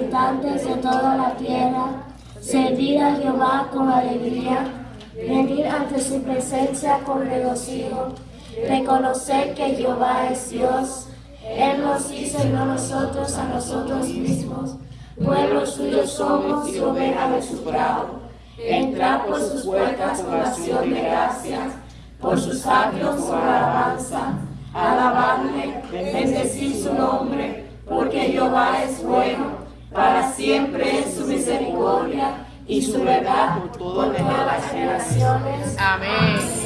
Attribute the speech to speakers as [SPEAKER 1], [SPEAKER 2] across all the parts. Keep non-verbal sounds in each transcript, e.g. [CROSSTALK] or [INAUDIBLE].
[SPEAKER 1] habitantes de toda la tierra. Servir a Jehová con alegría. Venir ante su presencia con regocijo. Reconocer que Jehová es Dios. Él nos hizo y no nosotros a nosotros mismos. Pueblo suyo somos y oveja de su prado. Entrad por sus puertas con acción de gracias, por sus atrios con alabanza. Alabadle, bendecir su nombre, porque Jehová es bueno, para siempre es su misericordia y su verdad por todas las generaciones.
[SPEAKER 2] Amén.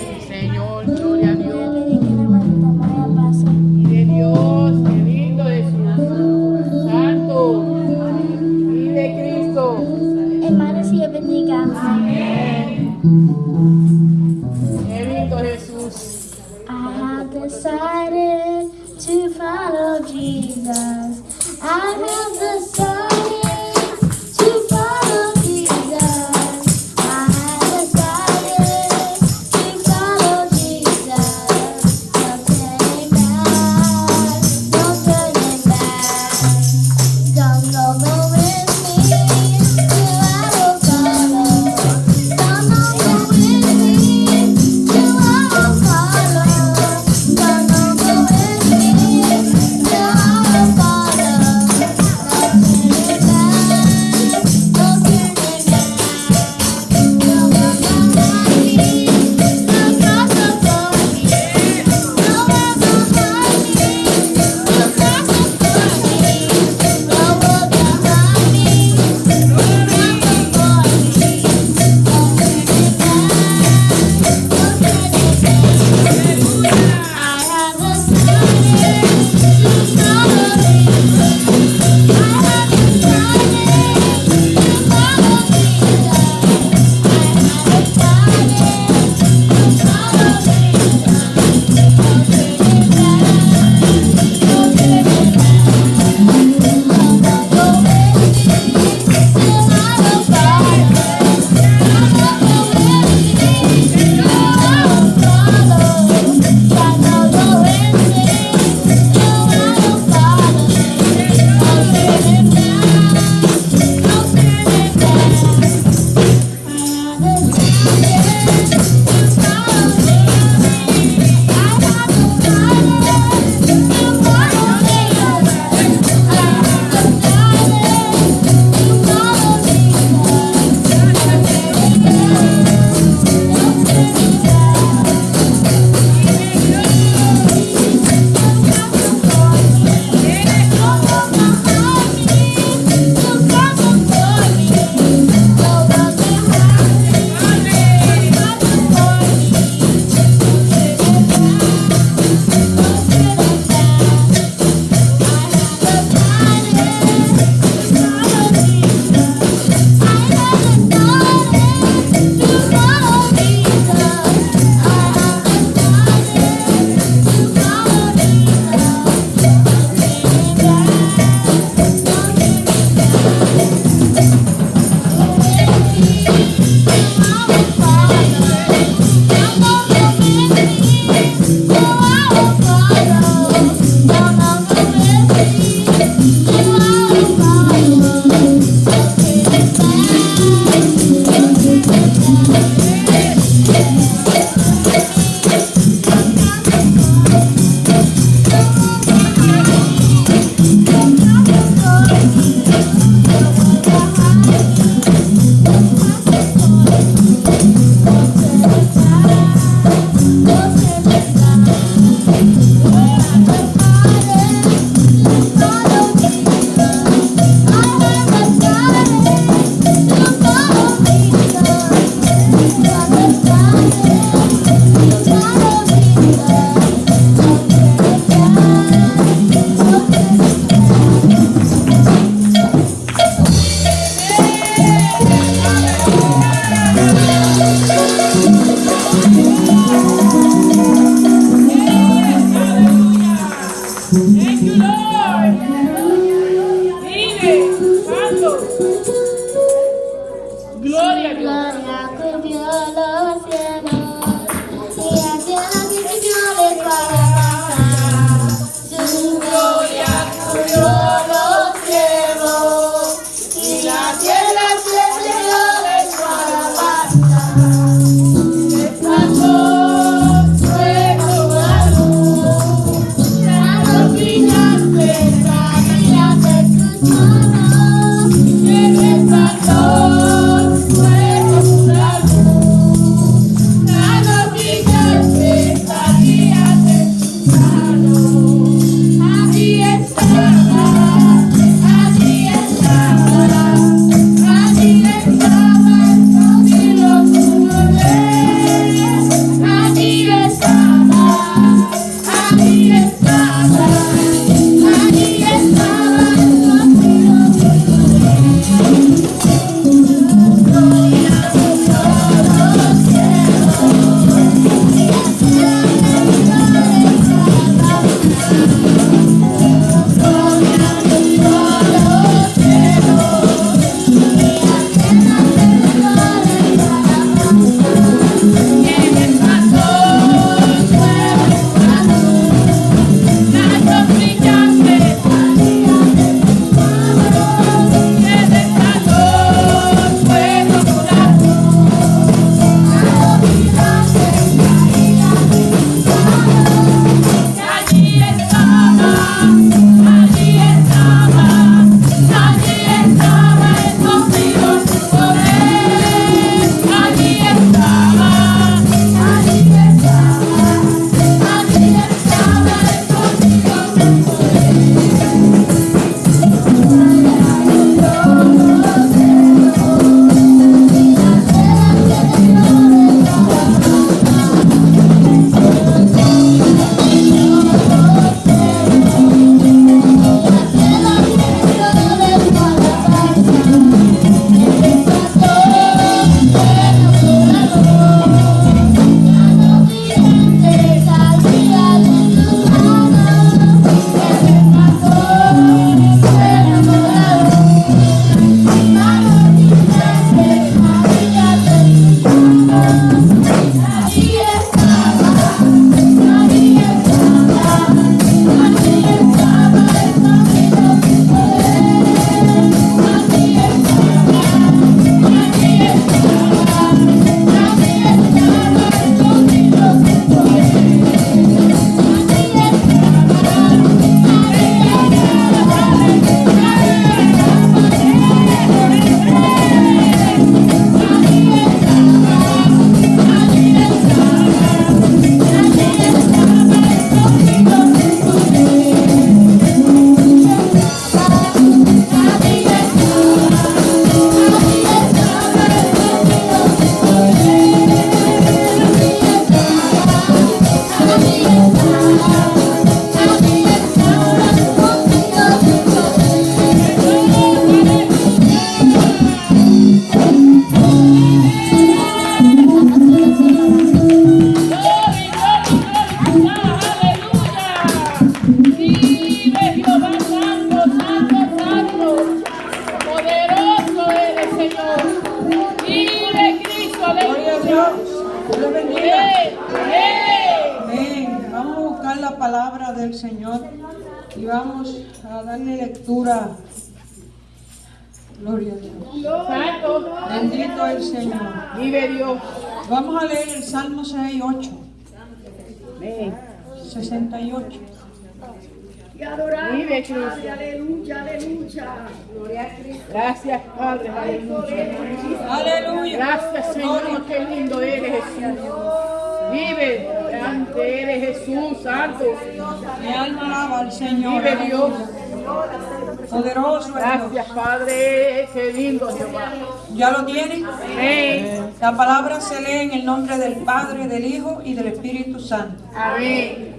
[SPEAKER 3] Palabra se lee en el nombre del Padre, del Hijo y del Espíritu Santo.
[SPEAKER 2] Amén.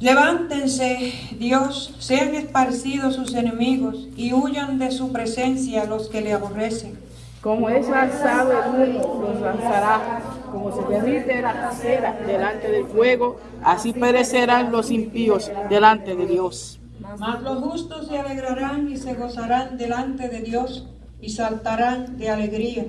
[SPEAKER 3] Levántense, Dios, sean esparcidos sus enemigos y huyan de su presencia los que le aborrecen.
[SPEAKER 2] Como es lanzado el los lanzará. Como se derrite la casera delante del fuego, así perecerán los impíos delante de Dios.
[SPEAKER 3] Mas los justos se alegrarán y se gozarán delante de Dios y saltarán de alegría.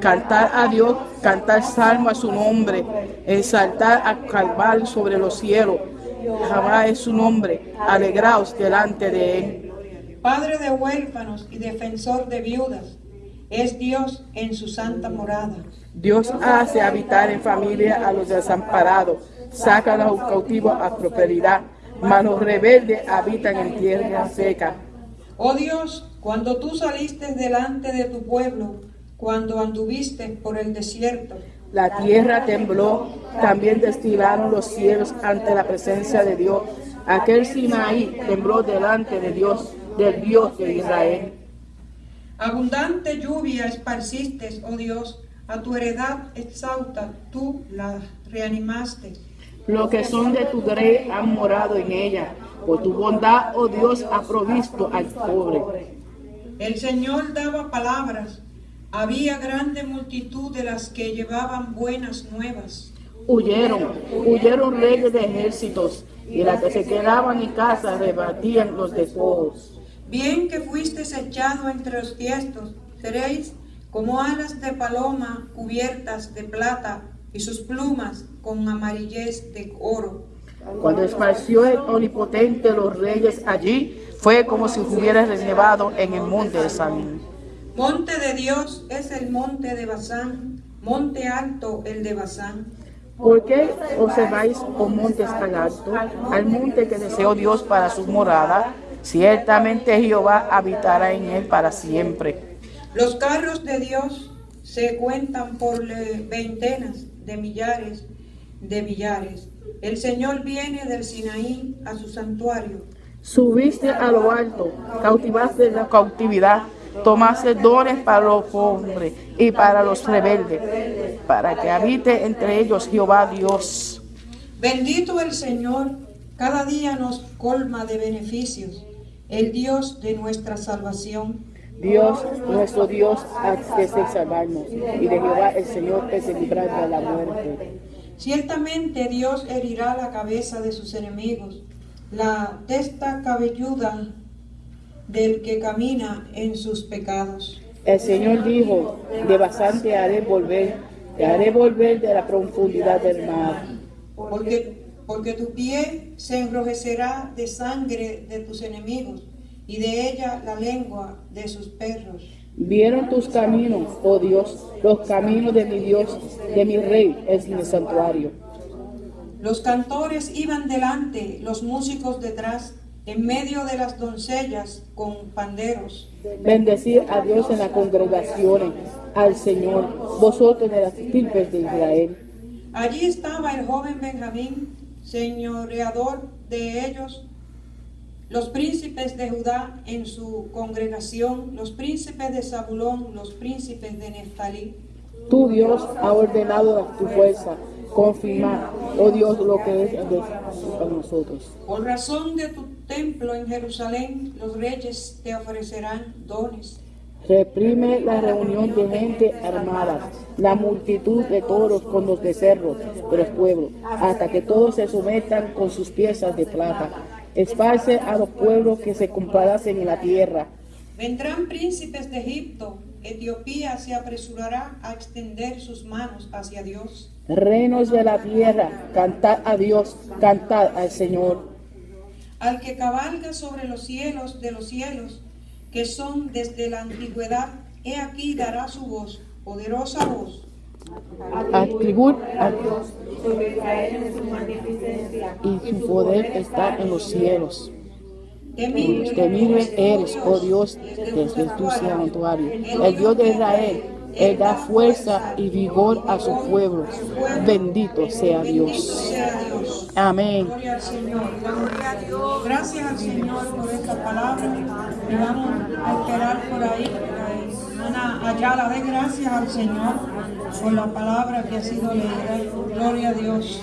[SPEAKER 2] Cantar a Dios, cantar salmo a su nombre, exaltar a Calvar sobre los cielos. Jehová es su nombre, alegraos delante de él.
[SPEAKER 3] Padre de huérfanos y defensor de viudas, es Dios en su santa morada.
[SPEAKER 2] Dios hace habitar en familia a los desamparados, saca a los cautivos a prosperidad, mas los rebeldes habitan en tierra seca.
[SPEAKER 3] Oh Dios, cuando tú saliste delante de tu pueblo, cuando anduviste por el desierto,
[SPEAKER 2] La tierra tembló, también destilaron los cielos ante la presencia de Dios. Aquel Sinaí tembló delante de Dios, del Dios de Israel.
[SPEAKER 3] abundante lluvia esparciste, oh Dios, a tu heredad exausta, tú la reanimaste.
[SPEAKER 2] Los que son de tu grey han morado en ella. Por tu bondad, oh Dios, ha provisto al pobre.
[SPEAKER 3] El Señor daba palabras, había grande multitud de las que llevaban buenas nuevas.
[SPEAKER 2] Huyeron, huyeron reyes de ejércitos, y las que se quedaban en casa rebatían los despojos.
[SPEAKER 3] Bien que fuisteis echado entre los tiestos, seréis como alas de paloma cubiertas de plata y sus plumas con amarillez de oro.
[SPEAKER 2] Cuando esparció el omnipotente los reyes allí, fue como si hubiera relevado en el monte de San.
[SPEAKER 3] Monte de Dios es el monte de Basán, monte alto el de Basán.
[SPEAKER 2] ¿Por qué observáis, oh montes tan altos, al monte que deseó Dios para su morada? Ciertamente Jehová habitará en él para siempre.
[SPEAKER 3] Los carros de Dios se cuentan por veintenas de millares de millares. El Señor viene del Sinaí a su santuario.
[SPEAKER 2] Subiste a lo alto, cautivaste la cautividad, tomaste dones para los hombres y para los rebeldes, para que habite entre ellos Jehová Dios.
[SPEAKER 3] Bendito el Señor, cada día nos colma de beneficios, el Dios de nuestra salvación.
[SPEAKER 2] Dios, nuestro Dios, hace salvarnos, y de Jehová el Señor es el librar de la muerte.
[SPEAKER 3] Ciertamente Dios herirá la cabeza de sus enemigos, la testa cabelluda del que camina en sus pecados.
[SPEAKER 2] El Señor dijo, de bastante haré volver, te haré volver de la profundidad del mar.
[SPEAKER 3] Porque, porque tu pie se enrojecerá de sangre de tus enemigos y de ella la lengua de sus perros.
[SPEAKER 2] Vieron tus caminos, oh Dios, los caminos de mi Dios, de mi Rey, es mi santuario.
[SPEAKER 3] Los cantores iban delante, los músicos detrás, en medio de las doncellas con panderos.
[SPEAKER 2] Bendecid a Dios en las congregaciones, al Señor, vosotros de las de Israel.
[SPEAKER 3] Allí estaba el joven Benjamín, señoreador de ellos, los príncipes de Judá en su congregación, los príncipes de Zabulón, los príncipes de Neftalí.
[SPEAKER 2] Tu Dios ha ordenado tu fuerza, confirmar, oh Dios, lo que es de para nosotros.
[SPEAKER 3] Por razón de tu templo en Jerusalén, los reyes te ofrecerán dones.
[SPEAKER 2] Reprime la reunión de gente armada, la multitud de toros con los becerros de los pueblos, hasta que todos se sometan con sus piezas de plata. Esparce a los pueblos que se complacen en la tierra.
[SPEAKER 3] Vendrán príncipes de Egipto, Etiopía se apresurará a extender sus manos hacia Dios.
[SPEAKER 2] Reinos de la tierra, cantad a Dios, cantad al Señor.
[SPEAKER 3] Al que cabalga sobre los cielos de los cielos, que son desde la antigüedad, he aquí dará su voz, poderosa voz.
[SPEAKER 2] Atribut a Dios y su poder está en los cielos.
[SPEAKER 3] Temible
[SPEAKER 2] Temible eres, oh Dios, desde tu santuario. El Dios de Israel, Él da fuerza y vigor a su pueblo. Bendito sea
[SPEAKER 3] Bendito
[SPEAKER 2] Dios.
[SPEAKER 3] sea Dios.
[SPEAKER 2] Amén.
[SPEAKER 3] Gloria al Señor. Damos Gracias al Señor por esta palabra. Y vamos a esperar por ahí. Hermana Ayala, dé gracias al Señor por la palabra que ha sido leída. Gloria a Dios.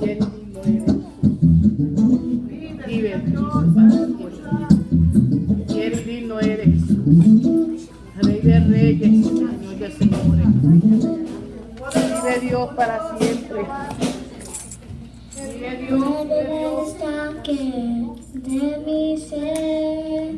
[SPEAKER 2] Qué lindo eres. y digno eres, Rey de reyes, Señor de señores. Vive Dios para siempre. Vive Dios, vive Dios.
[SPEAKER 1] que de mi ser,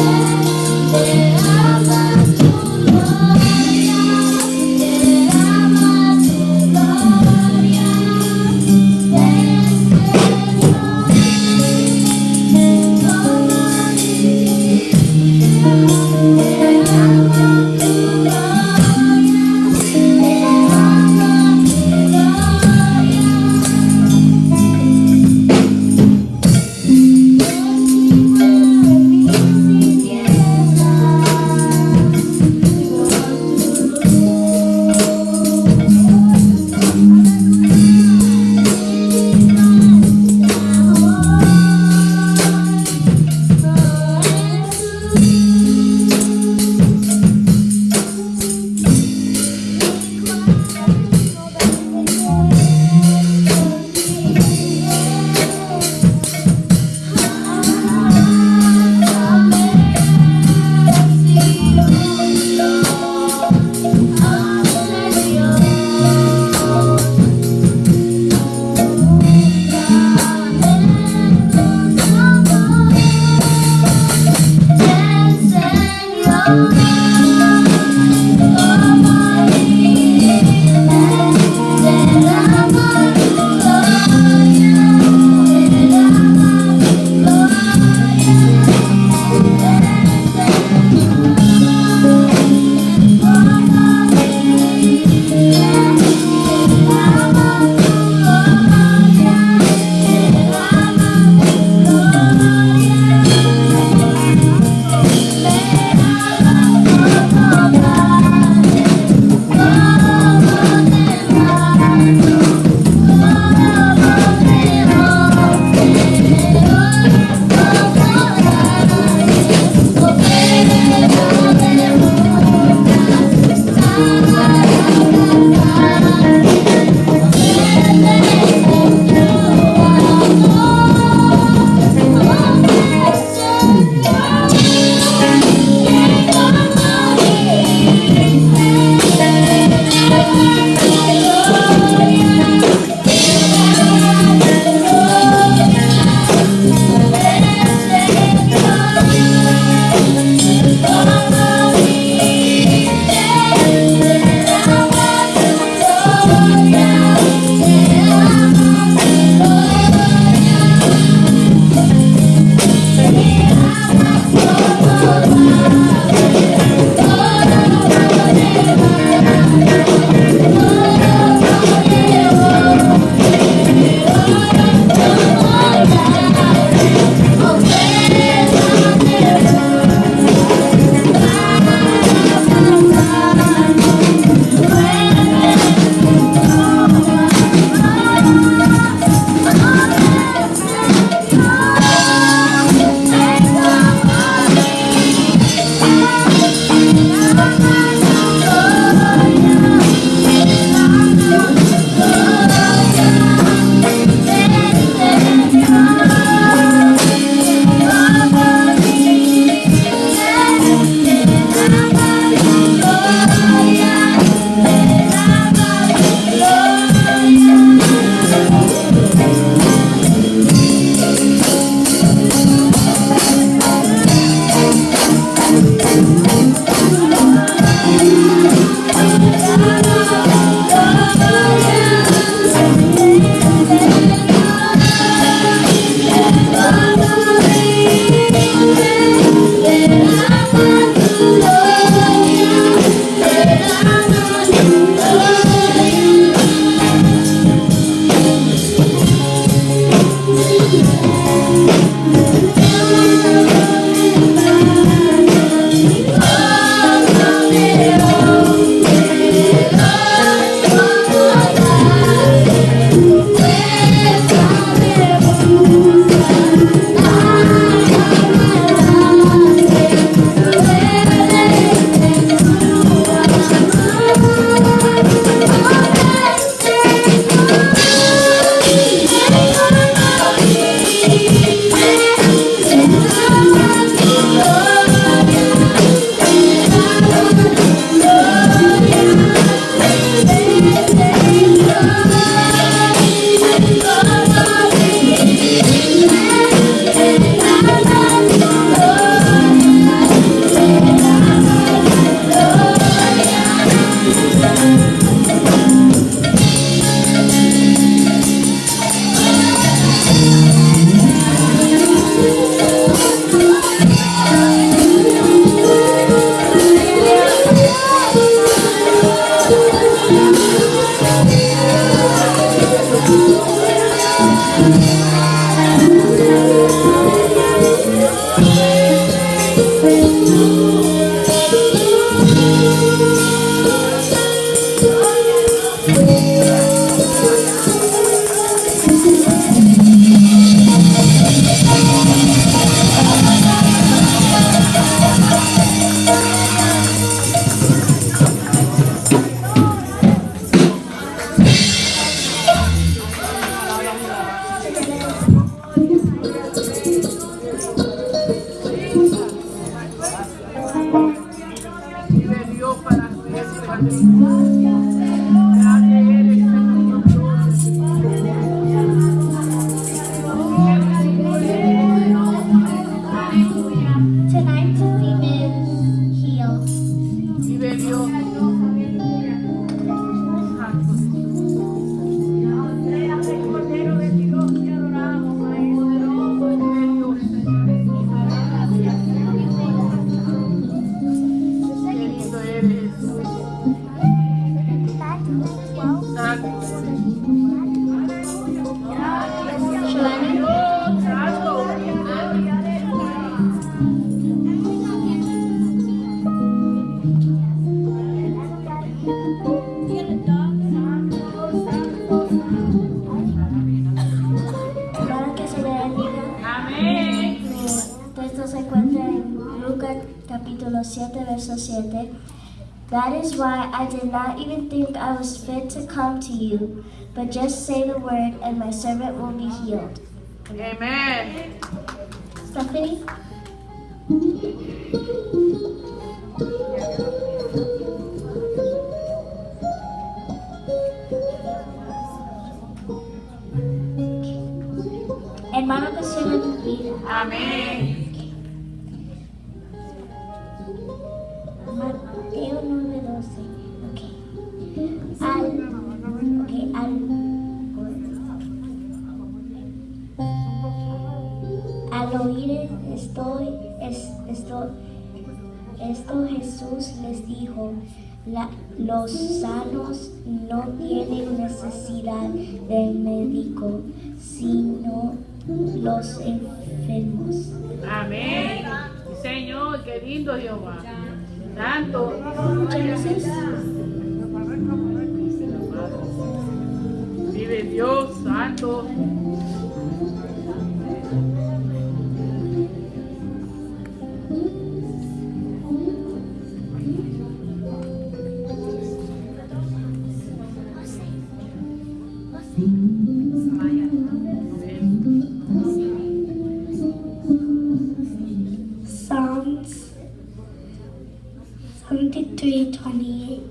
[SPEAKER 1] Jesus. To you, but just say the word and my servant will be healed.
[SPEAKER 2] Amén.
[SPEAKER 1] Stephanie? Jesús les dijo, "La- los sanos no tienen necesidad de médico, sino los enfermos.
[SPEAKER 2] Amén. Señor, qué lindo Jehová. Santo.
[SPEAKER 1] Genesis
[SPEAKER 2] Vive Dios, santo.
[SPEAKER 1] 73 28.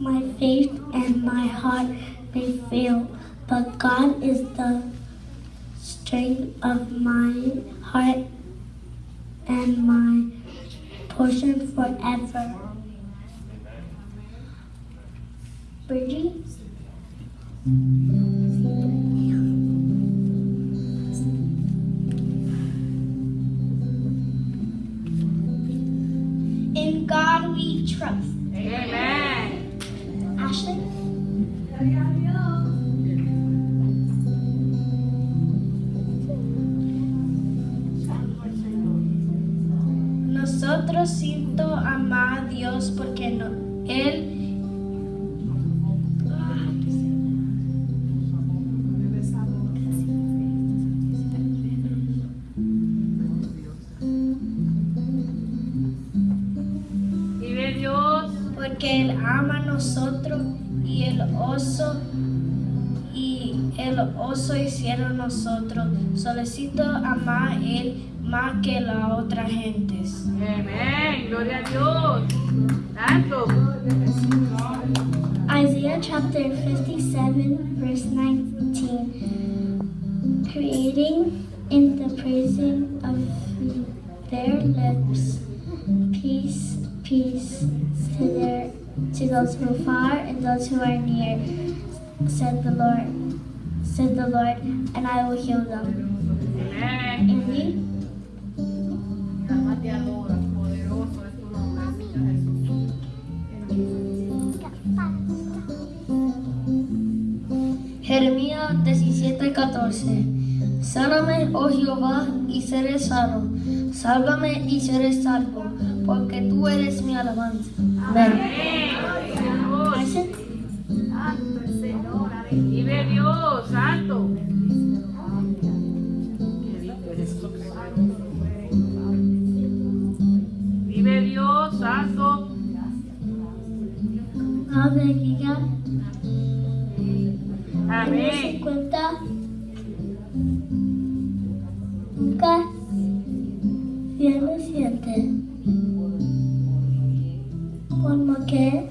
[SPEAKER 1] My faith and my heart may fail, but God is the strength of my heart and my portion forever. Bridgie? God we trust.
[SPEAKER 2] Amén.
[SPEAKER 1] Ashley? El oso hicieron nosotros. Solicito amar a Él más que la otra gentes.
[SPEAKER 2] Amén. Gloria a Dios. Santo.
[SPEAKER 1] Isaiah chapter 57, verse 19. Creating in the praising of their lips, peace, peace to their to those who are far and those who are near, said the Lord, said the Lord, and I will heal them.
[SPEAKER 2] Señor Jesús.
[SPEAKER 1] Jeremías 17:14 Sáname, oh Jehová, y seré sano. Sálvame y seré salvo, porque tú eres mi alabanza. Amén.
[SPEAKER 2] Amén. Vive Dios, santo. Vive Dios, santo. Amén.
[SPEAKER 1] nunca bien lo siente.
[SPEAKER 4] forma
[SPEAKER 5] que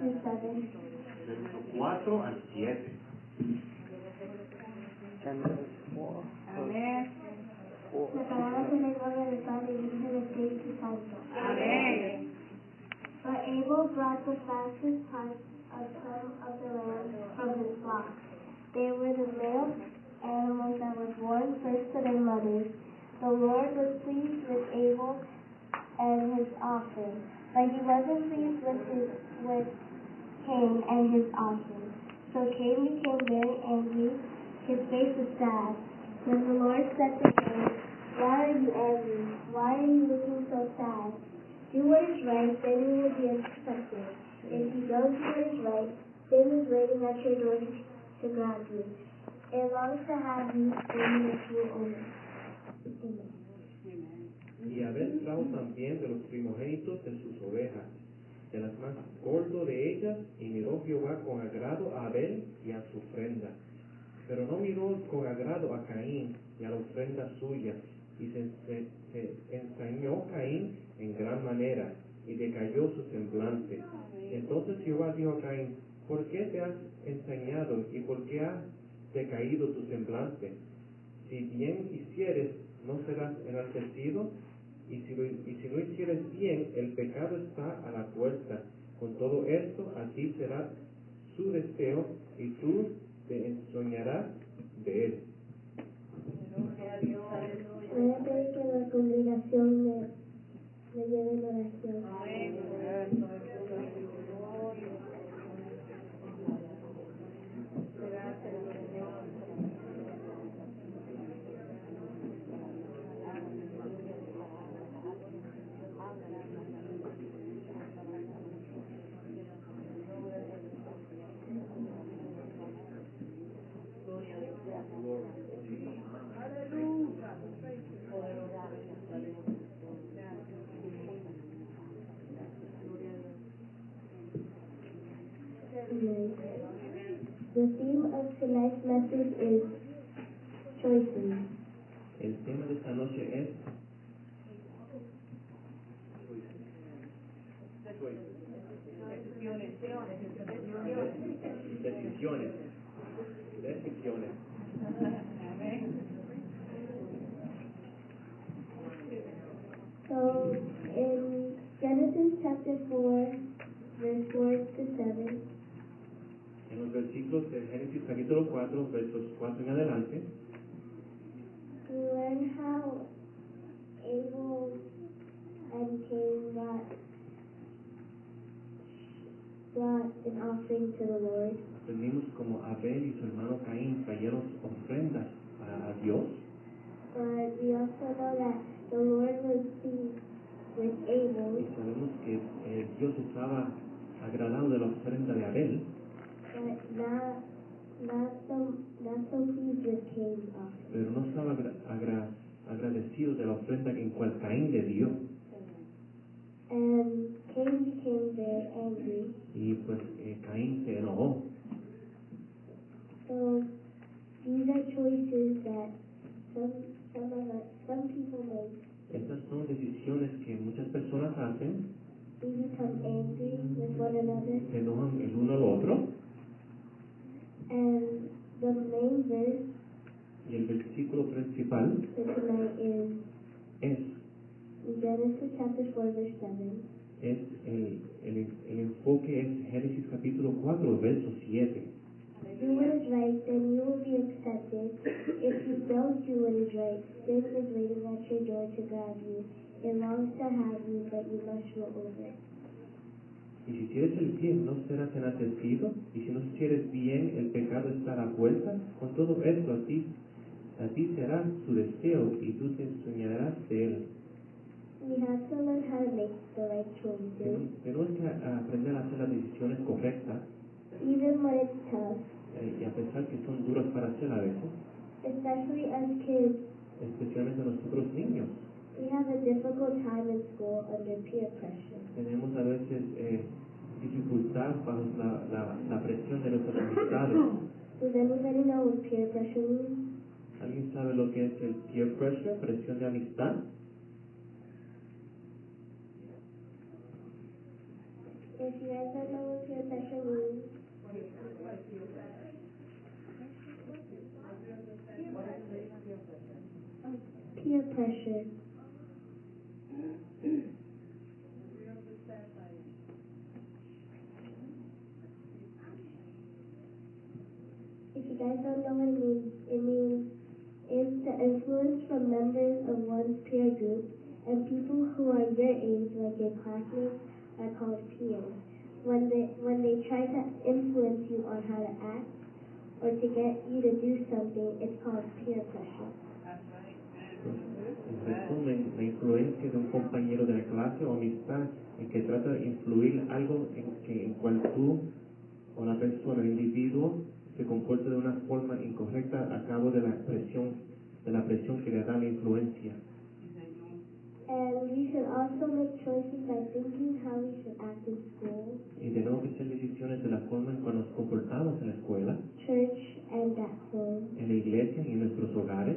[SPEAKER 6] verso 4 al 7.
[SPEAKER 7] La palabra en el nombre del Padre, y del Hijo y del Espíritu Santo. Amén. But Abel brought the fastest parts of some of the land from his flock. They were the male animals that were born first to their mothers. The Lord was pleased with Abel and his offering, but he wasn't pleased with his with Cain and his offering. So Cain became very angry. His face was sad. Then the Lord said to Cain, Why are you angry? Why are you looking so sad? Do what is right, then you will be accepted. If you don't do what is right, sin is waiting at your door to, grab you. It longs to have you and make you over. Amen.
[SPEAKER 6] Y Abel trajo también de los primogénitos de sus ovejas, de las más gordo de ellas, y miró Jehová con agrado a Abel y a su ofrenda. Pero no miró con agrado a Caín y a la ofrenda suya, y se, se- se Caín en gran manera, y decayó su semblante. Entonces Jehová dijo a Caín, ¿por qué te has ensañado y por qué ha decaído tu semblante? Si bien hicieres, no serás enaltecido, y si, lo, y si no hicieres bien, el pecado está a la puerta. Con todo esto, así será su deseo, y tú te ensoñarás de él.
[SPEAKER 7] Voy a pedir que la congregación me, me lleve en oración. Of message is choices.
[SPEAKER 6] El tema de esta noche es decisiones. Decisiones. Decisiones.
[SPEAKER 7] So in Genesis chapter 4, verse 4 to 7,
[SPEAKER 6] En los versículos de Génesis capítulo 4, versos 4 en adelante,
[SPEAKER 7] we learn how Abel and Cain brought, brought an offering to the Lord.
[SPEAKER 6] aprendimos como Abel y su hermano Caín trajeron ofrendas a, a Dios,
[SPEAKER 7] But we also know that the Lord was pleased with Abel,
[SPEAKER 6] y sabemos que eh, Dios estaba agradado de la ofrenda de Abel,
[SPEAKER 7] not not not
[SPEAKER 6] pero no estaba agra- agra- agradecido de la ofrenda en cual Caín le dio.
[SPEAKER 7] And Cain became very angry.
[SPEAKER 6] Y pues eh, Caín se enojó.
[SPEAKER 7] So these are choices that some some of us, some people make.
[SPEAKER 6] Estas son decisiones que muchas personas hacen,
[SPEAKER 7] We become angry with one another.
[SPEAKER 6] se enojan el uno al otro,
[SPEAKER 7] And the main verse
[SPEAKER 6] y el versículo principal
[SPEAKER 7] tonight is
[SPEAKER 6] es
[SPEAKER 7] Genesis chapter 4, verse 7.
[SPEAKER 6] es el, el, el enfoque es Génesis capítulo 4, verso 7.
[SPEAKER 7] Do what is right, then you will be accepted. If you don't do what is right, sin is waiting at your door to grab you. It longs to have you, but you must roll over.
[SPEAKER 6] Y si hicieres el bien, no serás enaltecido, y si no hicieres bien, el pecado está a la puerta. Con todo esto, a ti, a ti será su deseo, y tú te enseñarás de él.
[SPEAKER 7] We have to learn how to make the right choices,
[SPEAKER 6] Tenemos que aprender a hacer las decisiones correctas,
[SPEAKER 7] even when it's tough,
[SPEAKER 6] y a pesar que son duras para hacer a veces,
[SPEAKER 7] especially as kids.
[SPEAKER 6] especialmente nosotros niños.
[SPEAKER 7] We have a difficult time in school under peer pressure.
[SPEAKER 6] Tenemos a veces eh, dificultad bajo la, la, la presión de nuestras amistades.
[SPEAKER 7] Does anybody know what peer pressure means?
[SPEAKER 6] ¿Alguien sabe lo que es el peer pressure, presión de amistad?
[SPEAKER 7] If you guys don't know what peer pressure means, peer pressure. Guys don't know what it means, it means it's the influence from members of one's peer group and people who are your age, like your classmates, are called peers. When they when they try to influence you on how to act or to get you to do something, it's called peer pressure.
[SPEAKER 6] En resumen, la influencia de un compañero de la clase o amistad en que trata de influir algo en, que, en cual tú o la persona, el individuo, se comporta de una forma incorrecta a cabo de la presión, de la presión que le da la influencia.
[SPEAKER 7] And we should also make choices by thinking how we should act in school,
[SPEAKER 6] Y tenemos que hacer decisiones de la forma en que nos comportamos en la escuela,
[SPEAKER 7] church, and at home.
[SPEAKER 6] en la iglesia y en nuestros hogares,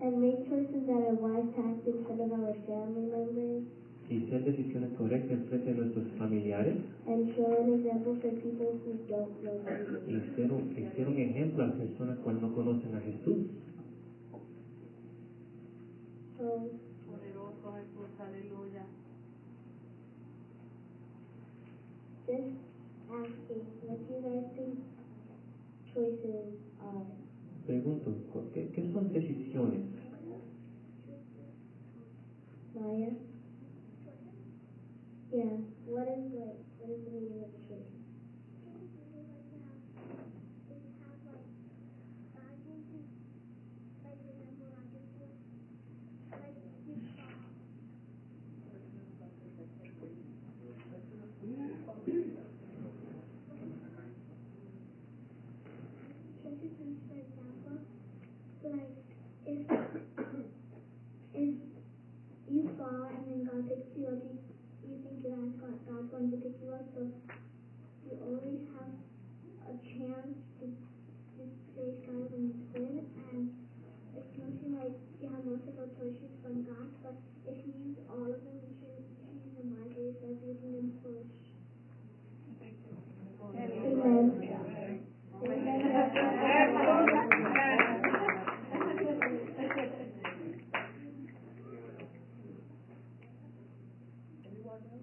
[SPEAKER 7] And make choices that are wise to act in front of our family members
[SPEAKER 6] y hacer decisiones correctas en frente de nuestros familiares,
[SPEAKER 7] and show an example for people who don't know Jesus.
[SPEAKER 6] y ser un, y ser un ejemplo a las personas cuando no conocen a Jesús.
[SPEAKER 7] So
[SPEAKER 8] Poderoso Jesús, aleluya.
[SPEAKER 7] just asking, what do you guys think choices are?
[SPEAKER 6] Pregunto, ¿qué, qué son decisiones?
[SPEAKER 7] Maya? Yeah, what is like, what is the meaning of
[SPEAKER 9] for example, like if if you fall and then God picks you up, you, you think that God, God's going to pick you up, so you always have a chance to, to face God when you sin, and it's mostly like you have multiple choices from God, but if you use all of them, you shouldn't choose them wisely, so using them foolish.
[SPEAKER 7] Amen.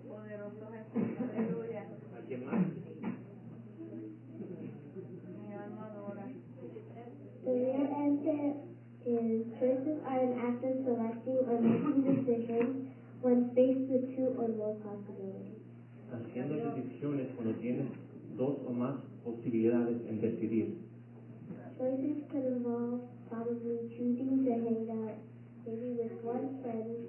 [SPEAKER 8] Poderoso Jesús, aleluya.
[SPEAKER 6] ¿Alguien más?
[SPEAKER 8] Mi alma adora.
[SPEAKER 7] The real answer is choices are an act of selecting or making decisions when faced with two or more possibilities.
[SPEAKER 6] Haciendo decisiones cuando tienes dos o más posibilidades en decidir.
[SPEAKER 7] Choices could involve probably choosing to hang out maybe with one friend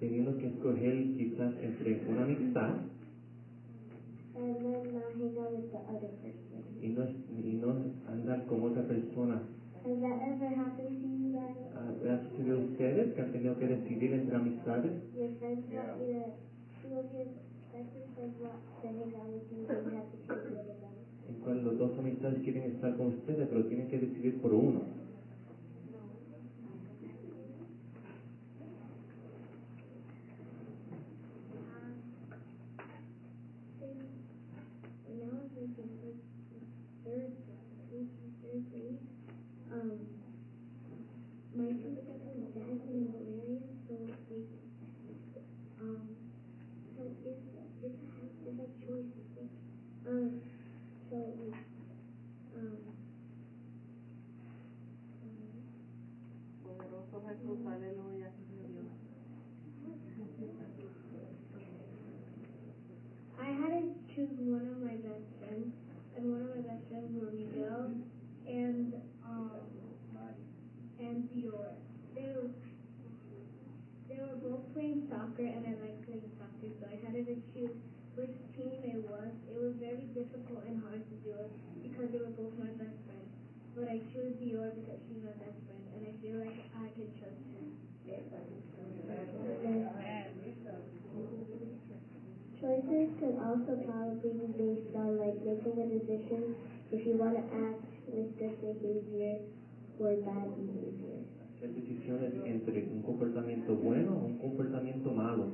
[SPEAKER 6] Teniendo que escoger quizás entre una amistad
[SPEAKER 7] and then not hang out with the other person.
[SPEAKER 6] y no, y no andar con otra persona.
[SPEAKER 7] Has that ever happened to you guys?
[SPEAKER 6] Ah, ¿Le ha sucedido a ustedes que han tenido que decidir entre amistades?
[SPEAKER 7] Of them.
[SPEAKER 6] En cual los dos amistades quieren estar con ustedes, pero tienen que decidir por uno.
[SPEAKER 9] um, so
[SPEAKER 10] it's, it's, a,
[SPEAKER 7] it's a choice,
[SPEAKER 10] I think. Uh, soccer, and I like playing soccer, so I had to choose which team it was. It was very difficult and hard to do it because they were both my best friends. But I chose Dior because she's my best friend, and I feel like I can trust her. Choices could also probably be based on like making a decision if you want to act with good behavior or bad behavior.
[SPEAKER 6] Hacer decisiones entre un comportamiento bueno o un comportamiento malo.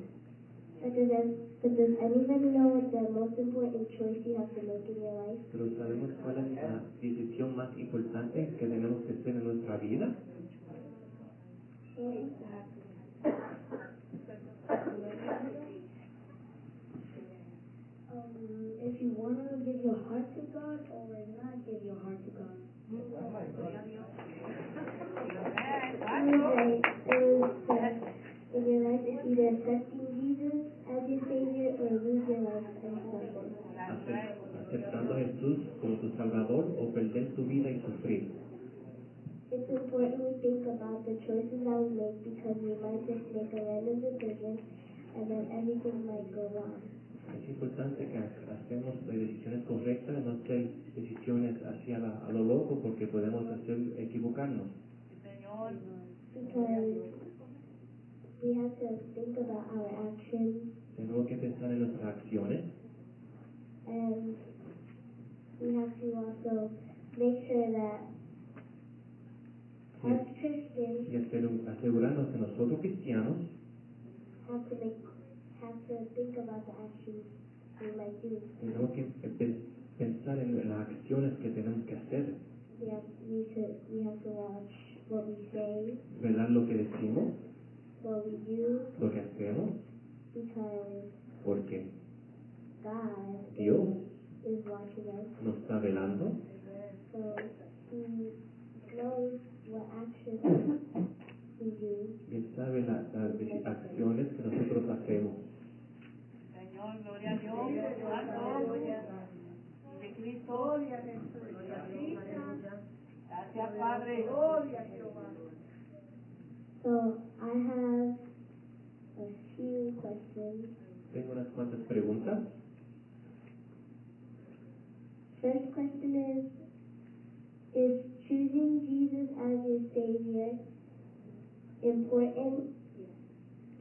[SPEAKER 10] But does, ev- but does anybody know what the most important choice you have to make in your life?
[SPEAKER 6] Pero ¿sabemos cuál es la decisión más importante que tenemos que hacer en nuestra vida?
[SPEAKER 10] Um, if you want to give your heart to God or not give your heart to God. It was like, it was that in your life it's either accepting Jesus as your Savior or lose your life and suffer.
[SPEAKER 6] Ace- Aceptando a Jesús como tu Salvador o perder tu vida y sufrir.
[SPEAKER 10] It's important we think about the choices that we make because we might just make a random decision and then everything might go wrong.
[SPEAKER 6] Es importante que ha- hacemos decisiones correctas, no hacer decisiones hacia la- a lo loco porque podemos hacer equivocarnos.
[SPEAKER 10] Because we have to think about our actions.
[SPEAKER 6] Tenemos que pensar en nuestras acciones.
[SPEAKER 10] And we have to also make sure that
[SPEAKER 6] y,
[SPEAKER 10] as Christians
[SPEAKER 6] y asegurarnos que nosotros cristianos
[SPEAKER 10] have to make have to think about the actions we might do.
[SPEAKER 6] tenemos que pe- pensar en las acciones que tenemos que hacer,
[SPEAKER 10] We have we to we have to watch what we say,
[SPEAKER 6] velar lo que decimos,
[SPEAKER 10] what we do,
[SPEAKER 6] lo que hacemos,
[SPEAKER 10] because
[SPEAKER 6] porque
[SPEAKER 10] God
[SPEAKER 6] Dios
[SPEAKER 10] is watching us.
[SPEAKER 6] nos está velando
[SPEAKER 10] So He knows what actions we do.
[SPEAKER 6] y Él sabe la- las acciones que nosotros hacemos.
[SPEAKER 7] Señor, gloria a Dios. Santo. De Cristo. Gloria a Jesús. Gracias, Padre. Gloria a Jehová.
[SPEAKER 10] So I have a few questions.
[SPEAKER 6] Tengo unas cuantas preguntas.
[SPEAKER 10] First question is, is choosing Jesus as your Savior important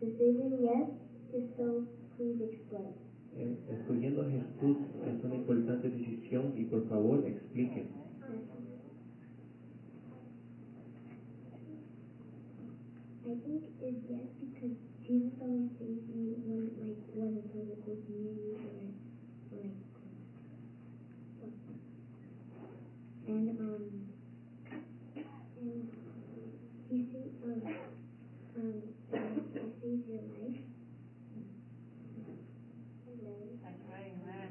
[SPEAKER 10] decision? Yes. If so, please explain.
[SPEAKER 6] Escogiendo a Jesús es una importante decisión y por favor explique.
[SPEAKER 10] I think it's yes because Jesus only saves you when like when it's physical community or like and um and he saves um um he saves your life. And then
[SPEAKER 7] That's right, amen.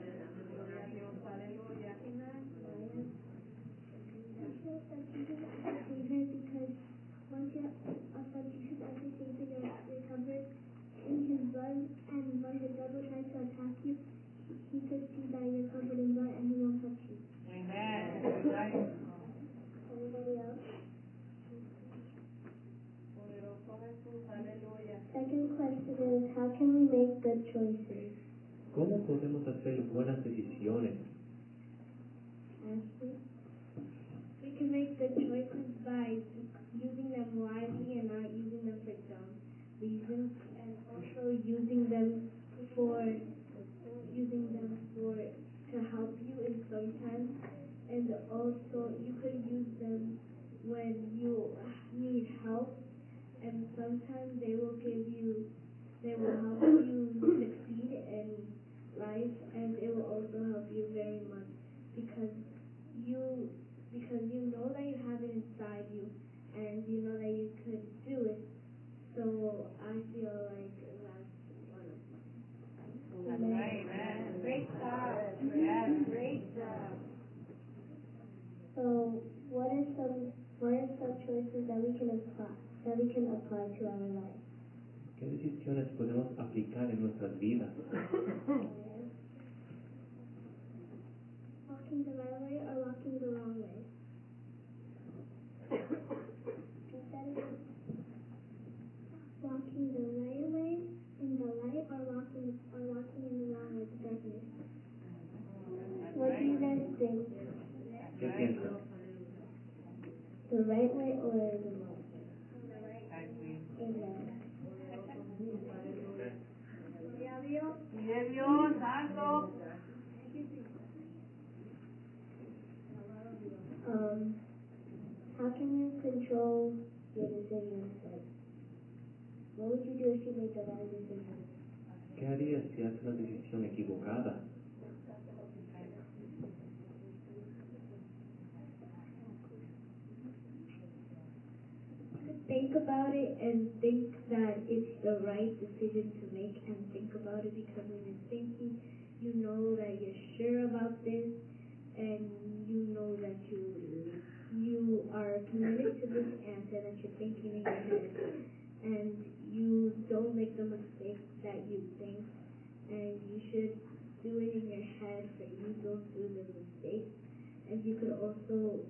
[SPEAKER 7] Gloria a Dios, aleluya.
[SPEAKER 10] Amen. I feel that Jesus is a savior because once you accept Jesus as your savior, you're, you're covered in his blood, and when the devil tries to attack you, he, he could see that you're covered in blood and he won't touch you.
[SPEAKER 7] Amen. That's right.
[SPEAKER 10] Anybody else?
[SPEAKER 7] Poderoso Jesús, aleluya.
[SPEAKER 10] Second question is, how can we make good choices?
[SPEAKER 6] ¿Cómo podemos hacer buenas decisiones?
[SPEAKER 10] We can make good choices by using them wisely and not using them for dumb reasons, and also using them for using them for to help you in some times, and also you could use them when you need help, and sometimes they will give you they will help you life and it will also help you very much because you because you know that you have it inside you and you know that you could do it. So I feel like that's one of
[SPEAKER 7] mine. Great job. Yeah, great job. So what are some what are some
[SPEAKER 10] choices that we can apply that we can apply to our life?
[SPEAKER 6] ¿Qué decisiones podemos aplicar en nuestras vidas? [COUGHS] [COUGHS] [COUGHS]
[SPEAKER 10] Walking the right way or walking the wrong way? Walking the right way in the light or walking or walking in the wrong way, the darkness. What do you guys think?
[SPEAKER 6] ¿Qué piensas?
[SPEAKER 10] The right way or the wrong way? Amen.
[SPEAKER 7] Mire Dios, santo.
[SPEAKER 10] Um, how can you control your decisions? Like, what would you do if you made the wrong decision?
[SPEAKER 6] ¿Qué harías si haces una decisión equivocada?
[SPEAKER 10] Think about it and think that it's the right decision to make and think about it because when you're thinking, you know that you're sure about this and you know that you you are committed to this answer that you're thinking in your head. And you don't make the mistakes that you think. And you should do it in your head so you don't do the mistakes and you could also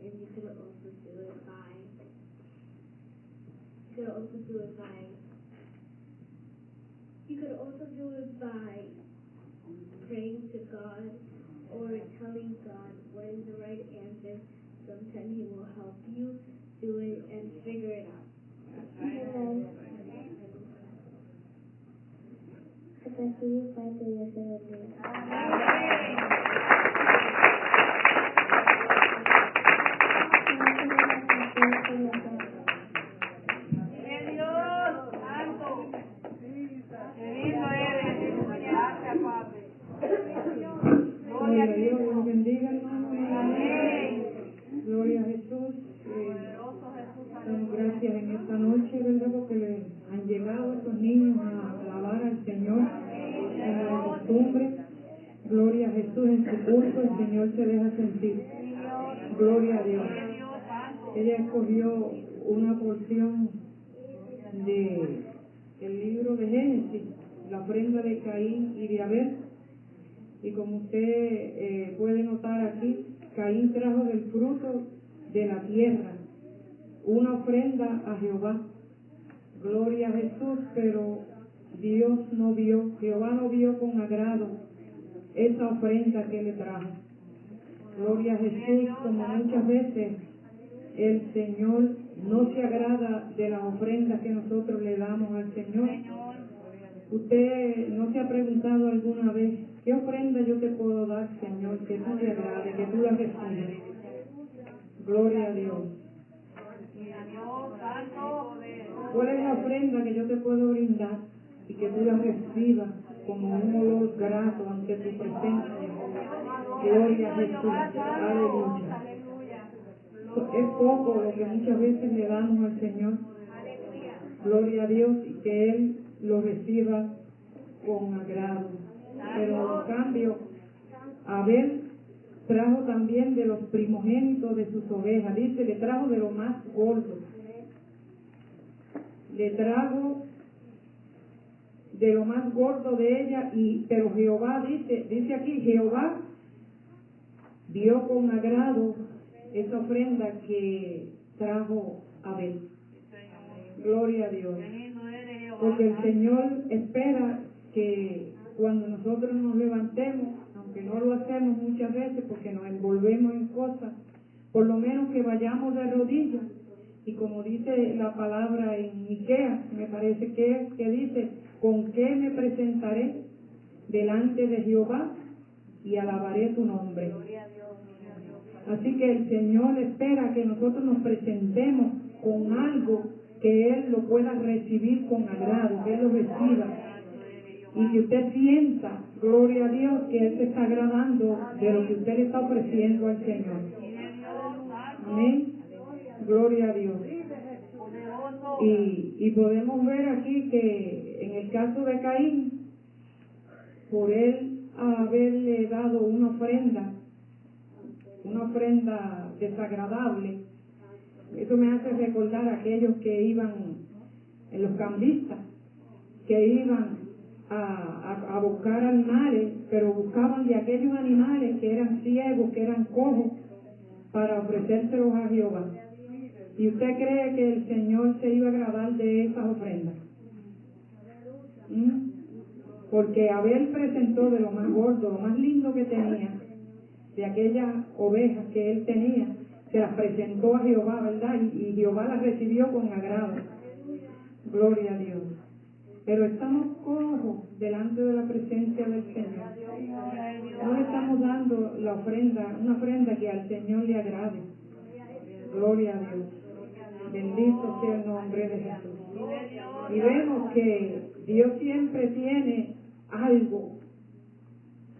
[SPEAKER 10] and you could also do it by you could also do it by you could also do it by praying to God or telling God what is the right answer. Sometimes He will help you do it and figure it out. Amen. Hasta aquí parte de ese
[SPEAKER 11] Ella escogió una porción de el libro de Génesis, la ofrenda de Caín y de Abel. Y como usted eh, puede notar aquí, Caín trajo del fruto de la tierra una ofrenda a Jehová. Gloria a Jesús, pero Dios no vio, Jehová no vio con agrado esa ofrenda que le trajo. Gloria a Jesús, como muchas veces el Señor no se agrada de las ofrendas que nosotros le damos al Señor. Usted no se ha preguntado alguna vez, ¿qué ofrenda yo te puedo dar, Señor, que tú te agrade, que tú la recibas? Gloria a Dios. ¿Cuál es la ofrenda que yo te puedo brindar y que tú la recibas como un olor grato ante tu presencia? Gloria a Jesús. Aleluya. Es poco lo que muchas veces le damos al Señor. Gloria a Dios y que Él lo reciba con agrado. Pero en cambio, Abel trajo también de los primogénitos de sus ovejas. Dice, le trajo de lo más gordo. Le trajo de lo más gordo de ella, y pero Jehová dice, dice aquí, Jehová vio con agrado esa ofrenda que trajo Abel. Gloria a Dios. Porque el Señor espera que cuando nosotros nos levantemos, aunque no lo hacemos muchas veces porque nos envolvemos en cosas, por lo menos que vayamos de rodillas. Y como dice la palabra en Miqueas, me parece que que dice, ¿con qué me presentaré delante de Jehová y alabaré tu nombre? Así que el Señor espera que nosotros nos presentemos con algo que Él lo pueda recibir con agrado, que Él lo reciba. Y que usted sienta, gloria a Dios, que Él se está agradando de lo que usted le está ofreciendo al Señor. Amén. Gloria a Dios. Y, y podemos ver aquí que en el caso de Caín, por él haberle dado una ofrenda, una ofrenda desagradable, Eso me hace recordar a aquellos que iban, en los cambistas, que iban a, a, a buscar animales, pero buscaban de aquellos animales que eran ciegos, que eran cojos, para ofrecérselos a Jehová. ¿Y usted cree que el Señor se iba a agradar de esas ofrendas? ¿Mm? Porque Abel presentó de lo más gordo, lo más lindo que tenía, de aquellas ovejas que él tenía, se las presentó a Jehová, ¿verdad? Y, y Jehová las recibió con agrado. Gloria a Dios. Pero estamos cojos delante de la presencia del Señor. No le estamos dando la ofrenda, una ofrenda que al Señor le agrade. Gloria a Dios. Bendito sea el nombre de Jesús. Y vemos que Dios siempre tiene algo,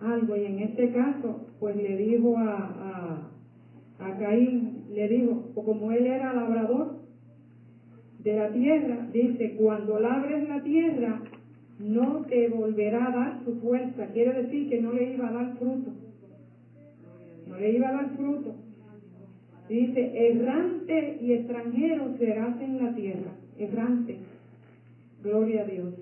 [SPEAKER 11] algo, y en este caso, pues le dijo a, a, a Caín, le dijo, como él era labrador de la tierra, dice, cuando labres la tierra, no te volverá a dar su fuerza. Quiere decir que no le iba a dar fruto. No le iba a dar fruto. Dice, errante y extranjero serás en la tierra. Errante. Gloria a Dios.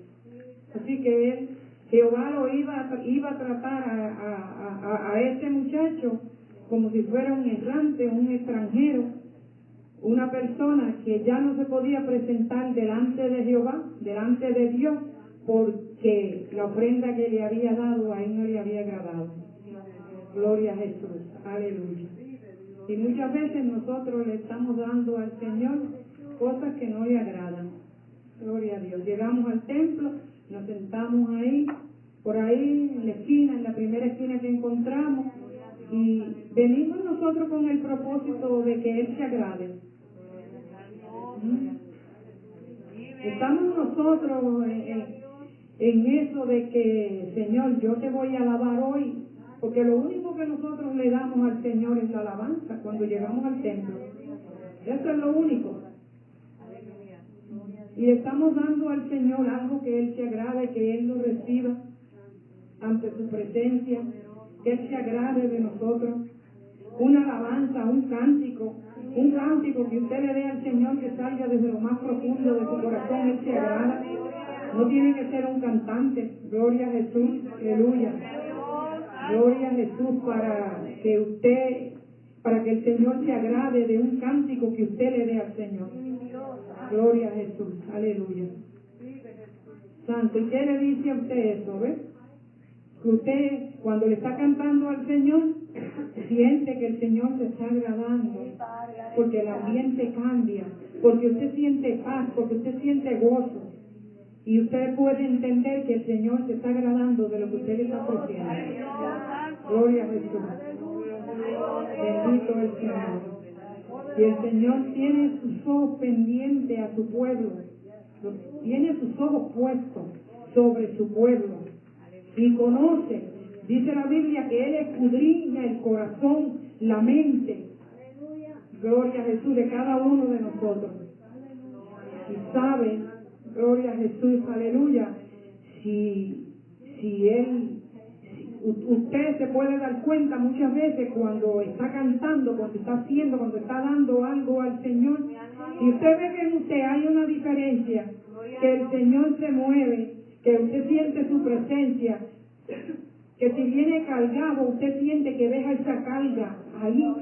[SPEAKER 11] Así que él, Jehová lo iba, iba a tratar a, a, a, a este muchacho como si fuera un errante, un extranjero, una persona que ya no se podía presentar delante de Jehová, delante de Dios, porque la ofrenda que le había dado a él no le había agradado. Gloria a Jesús, aleluya. Y muchas veces nosotros le estamos dando al Señor cosas que no le agradan. Gloria a Dios. Llegamos al templo, nos sentamos ahí, por ahí en la esquina, en la primera esquina que encontramos, y venimos nosotros con el propósito de que Él se agrade. Estamos nosotros en eso de que, Señor, yo te voy a alabar hoy, porque lo único que nosotros le damos al Señor es la alabanza cuando llegamos al templo. Eso es lo único. Y le estamos dando al Señor algo que Él se agrade, que Él lo reciba ante su presencia, que Él se agrade de nosotros. Una alabanza, un cántico, un cántico que usted le dé al Señor que salga desde lo más profundo de su corazón, Él se agrada. No tiene que ser un cantante, gloria a Jesús, aleluya. Gloria a Jesús para que usted, para que el Señor se agrade de un cántico que usted le dé al Señor. Gloria a Jesús, aleluya. Santo, ¿y qué le dice a usted eso, ves? Que usted, cuando le está cantando al Señor, siente que el Señor se está agradando, porque el ambiente cambia, porque usted siente paz, porque usted siente gozo. Y usted puede entender que el Señor se está agradando de lo que usted le está ofreciendo. Gloria a Jesús. Bendito el Señor. Y el Señor tiene sus ojos pendientes a su pueblo. Tiene sus ojos puestos sobre su pueblo. Y conoce, dice la Biblia, que Él escudriña el corazón, la mente. Gloria a Jesús de cada uno de nosotros. Y sabe, gloria a Jesús, aleluya, si, si Él Usted se puede dar cuenta muchas veces cuando está cantando, cuando está haciendo, cuando está dando algo al Señor. Y usted ve que en usted hay una diferencia, que el Señor se mueve, que usted siente su presencia, que si viene cargado, usted siente que deja esa carga ahí.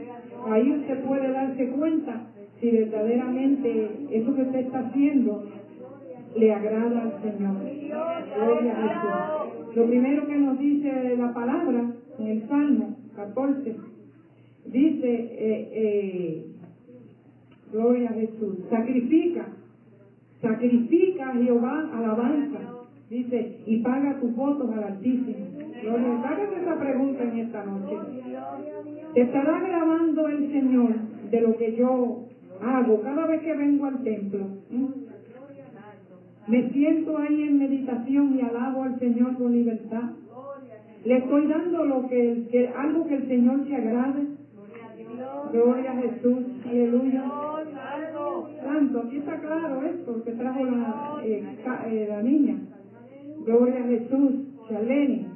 [SPEAKER 11] Ahí usted puede darse cuenta si verdaderamente eso que usted está haciendo le agrada al Señor. Gloria a Jesús. Lo primero que nos dice la palabra en el Salmo 14, dice, eh, eh, Gloria a Jesús, sacrifica, sacrifica a Jehová alabanza, dice, y paga tus votos al Altísimo. Gloria, esa pregunta en esta noche. ¿Te estará grabando el Señor de lo que yo hago cada vez que vengo al templo? ¿Mm? Me siento ahí en meditación y alabo al Señor con libertad. Le estoy dando lo que, algo que el Señor se agrade. Gloria a Jesús, aleluya. Santo, aquí está claro esto que trajo la, eh, eh, niña. Gloria a Jesús, Charlene.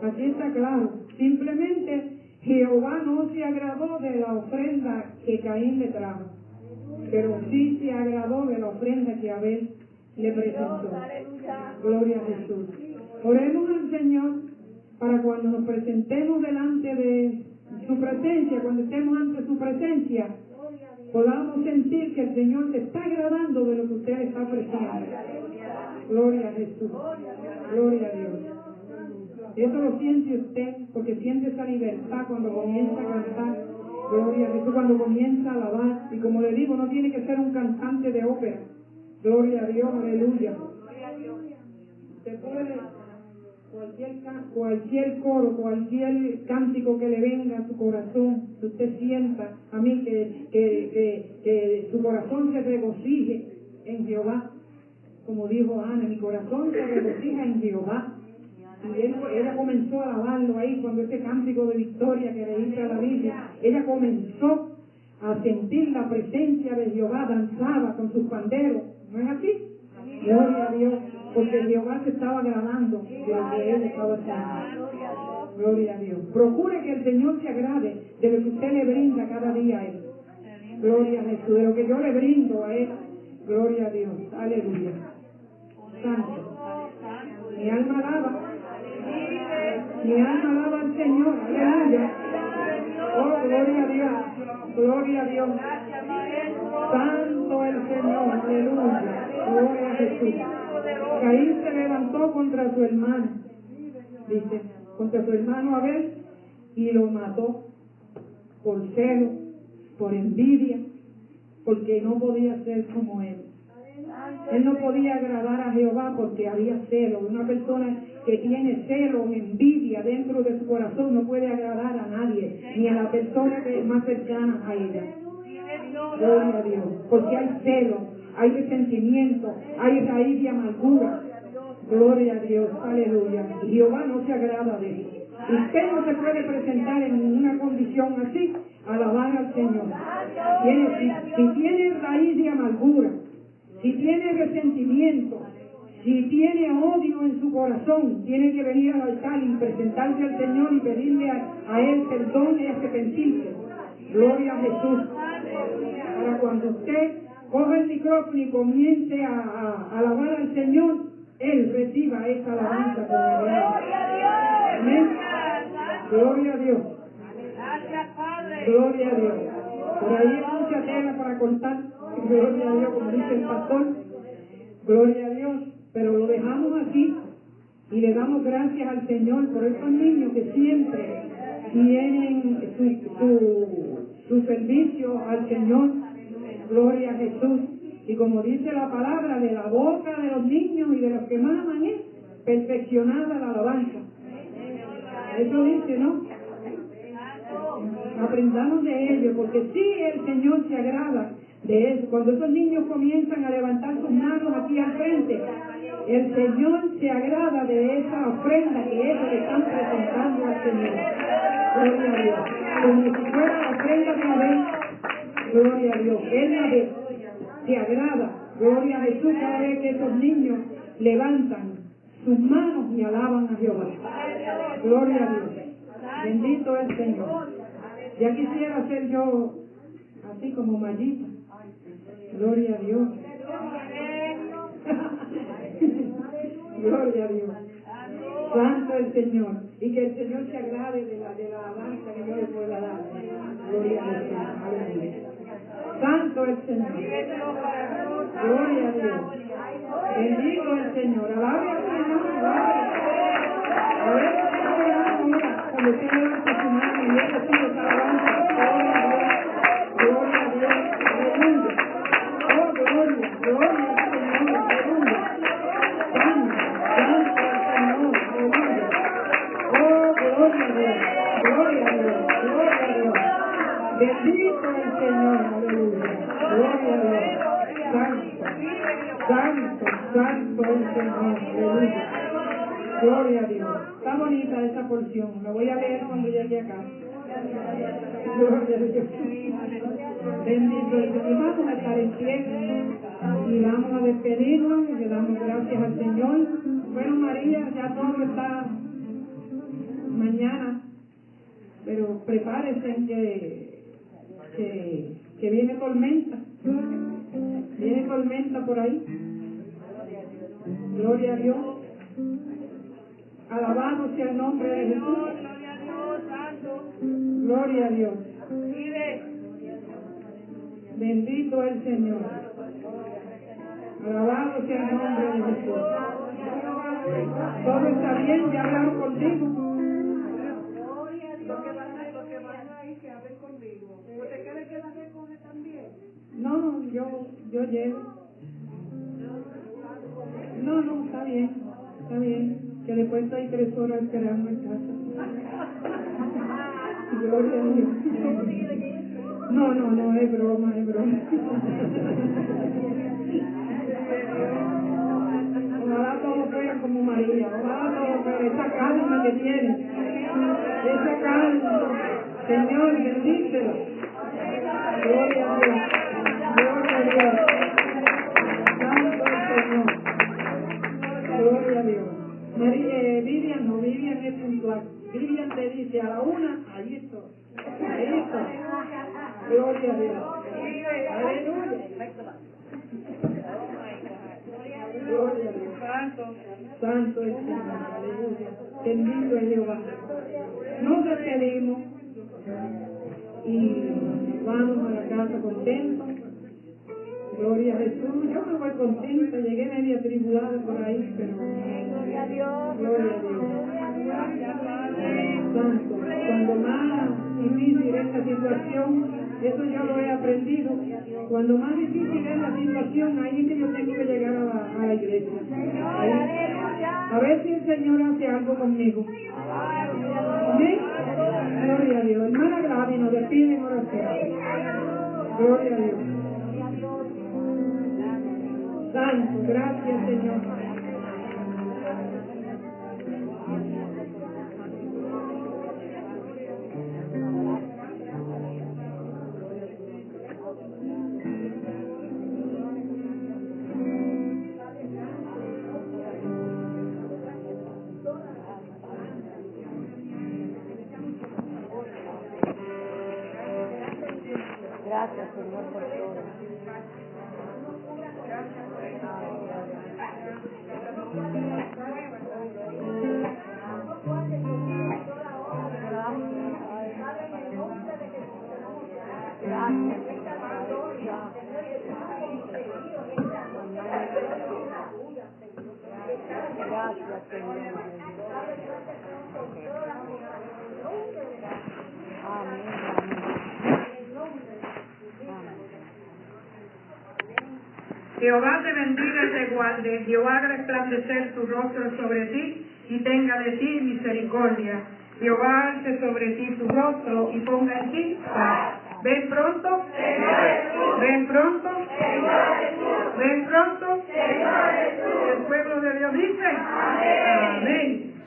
[SPEAKER 11] Aquí está claro. Simplemente Jehová no se agradó de la ofrenda que Caín le trajo. pero sí se agradó de la ofrenda que Abel le presentó. Gloria a Jesús. Oremos al Señor para cuando nos presentemos delante de su presencia, cuando estemos ante su presencia, podamos sentir que el Señor se está agradando de lo que usted está ofreciendo. Gloria a Jesús. Gloria a Dios. Eso lo siente usted porque siente esa libertad cuando comienza a cantar. Gloria a Jesús cuando comienza a alabar. Y como le digo, no tiene que ser un cantante de ópera. Gloria a Dios, aleluya. Usted puede, cualquier, cualquier coro, cualquier cántico que le venga a su corazón, que usted sienta a mí que, que, que, su corazón se regocije en Jehová. Como dijo Ana, mi corazón se regocija en Jehová. Y él- ella comenzó a alabarlo ahí cuando ese cántico de victoria que le dice a la Biblia, ella comenzó a sentir la presencia de Jehová, danzaba con sus panderos. ¿No es así? Gloria a Dios, porque Jehová se estaba agradando de él estaba haciendo. Gloria a Dios. Procure que el Señor se agrade de lo que usted le brinda cada día a Él. Gloria a Jesús, de lo que yo le brindo a Él. Gloria a Dios. Aleluya. Santo. Mi alma alaba. Mi alma alaba al Señor. Aleluya. Oh, gloria a Dios. Gloria a Dios. Santo el Señor. Aleluya. Gloria a Jesús. Caín se levantó contra su hermano. Dice, contra su hermano Abel y lo mató por celo, por envidia, porque no podía ser como él. Él no podía agradar a Jehová porque había celo. Una persona que tiene celo, envidia dentro de su corazón no puede agradar a nadie, ni a la persona que es más cercana a ella. Gloria a Dios. Porque hay celo, hay resentimiento, hay raíz de amargura. Gloria a Dios, aleluya. Jehová no se agrada de eso. Usted no se puede presentar en una condición así, alabar al Señor. Si tiene raíz de amargura, si tiene resentimiento, si tiene odio en su corazón, tiene que venir al altar y presentarse al Señor y pedirle a, a Él perdón y arrepentirse. Gloria a Jesús. Para cuando usted coja el micrófono y comience a, a- a alabar al Señor, Él reciba esa alabanza con alegría. Amén. Gloria a Dios. Gloria a Dios. Por ahí hay mucha tela para cortar. Gloria a Dios, como dice el pastor. Gloria a Dios. Pero lo dejamos aquí y le damos gracias al Señor por estos niños que siempre tienen su, su, su servicio al Señor. Gloria a Jesús. Y como dice la palabra, de la boca de los niños y de los que maman es perfeccionada la alabanza. Eso dice, ¿no? Aprendamos de ello, porque sí el Señor se agrada de eso. Cuando esos niños comienzan a levantar sus manos aquí al frente, el Señor se agrada de esa ofrenda que ellos le están presentando al Señor. Gloria a Dios. Como si fuera la ofrenda de Abel. Gloria a Dios. Él la ve. Se agrada. Gloria a Jesús cada vez que esos niños levantan sus manos y alaban a Jehová. Gloria a Dios. Bendito es el Señor. Ya quisiera ser yo así como Mayita. Gloria a Dios. Gloria a Dios. Santo el Señor. Y que el Señor se agrade de la, de la alabanza que yo le pueda dar. Gloria a Dios. Aleluya. Santo el Señor. Gloria a Dios. Bendito el Señor. Alabe al Señor. alabe. A ver, mira, cuando usted levanta su mano y él recibe esa alabanza. Santo, Señor. Aleluya. Gloria a Dios. Está bonita esa porción. La voy a leer cuando llegue acá. Gloria a Dios. Bendito el Señor. Vamos a estar en pie y vamos a despedirnos y le damos gracias al Señor. Bueno, María, ya todo está mañana, pero prepárense que, que, que viene tormenta. ¿Viene tormenta por ahí? Gloria a Dios. Alabado sea el nombre de Jesús.
[SPEAKER 7] Gloria a Dios, santo.
[SPEAKER 11] Gloria a Dios. Bendito el Señor. Alabado sea el nombre de Jesús. Todo está bien, ya hablaron contigo.
[SPEAKER 7] Lo que van a, lo que van a ir, que hablen conmigo. ¿No te quieres quedar con él también?
[SPEAKER 11] No, yo, yo llego. No, no, está bien, está bien. Que después estoy tres horas esperando en casa. Gloria a Dios. No, no, no, es broma, es broma. Ojalá todos fueran como María, ojalá todos fueran esa calma que tiene, esa calma. Señor, bendícelo. Gloria a Dios. 20 a la 1, ahí estoy. Ahí estoy. Gloria a Dios. Aleluya. Gloria.
[SPEAKER 7] Santo,
[SPEAKER 11] santo es Señor. Aleluya. Bendito es Jehová. Nos despedimos y vamos a la casa contentos. Gloria a Jesús. Yo me voy contenta. Llegué media tribulada por ahí, pero.
[SPEAKER 7] Gloria a Dios.
[SPEAKER 11] Gloria a Dios. Santo. Cuando más difícil es la situación, eso yo lo he aprendido. Cuando más difícil es la situación, ahí es que yo tengo que llegar a la, iglesia. A ver si el Señor hace algo conmigo. Gloria a Dios. Hermana Gladys nos despide en oración. Gloria a Dios. Santo, gracias Señor.
[SPEAKER 7] Gracias, Señor. Amén,
[SPEAKER 11] Jehová te bendiga y te guarde. Jehová resplandecer su rostro sobre ti y tenga de ti misericordia. Jehová alce sobre ti su rostro y ponga en ti paz. Ven pronto, Señor Jesús. Ven pronto, Señor Jesús. Ven pronto, Señor Jesús. El pueblo de Dios dice, amén. amén.